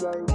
Bye.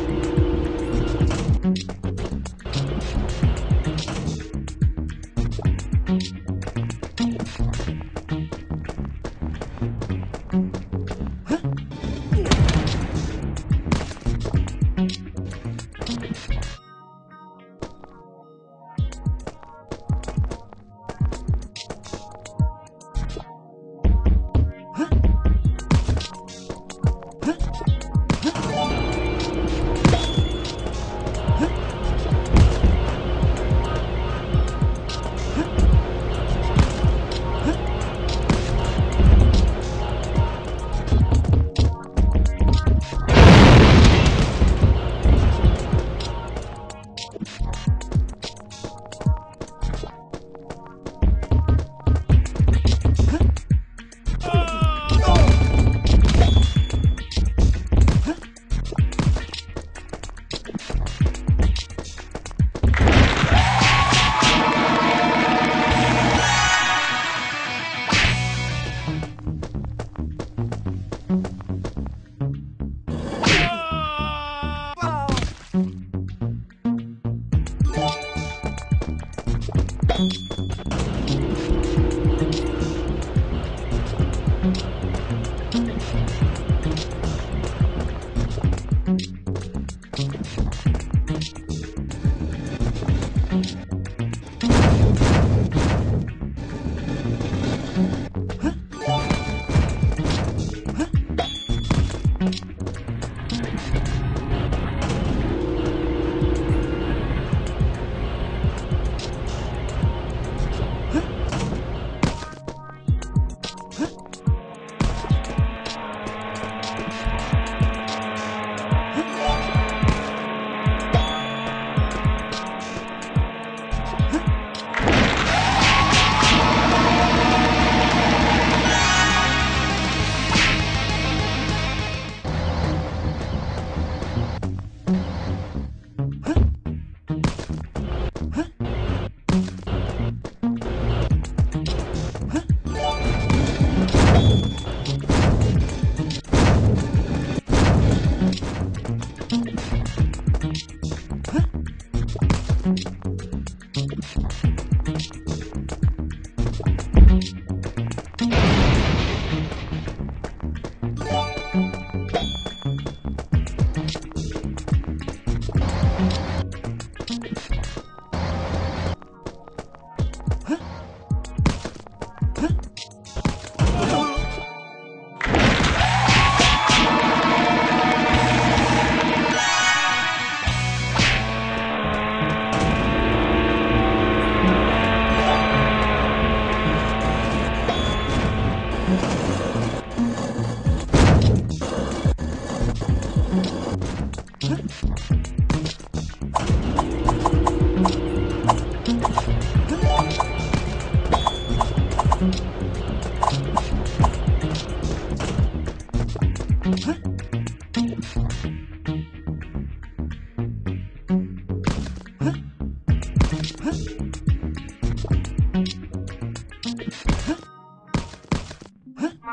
Thank you.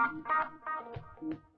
Thank you.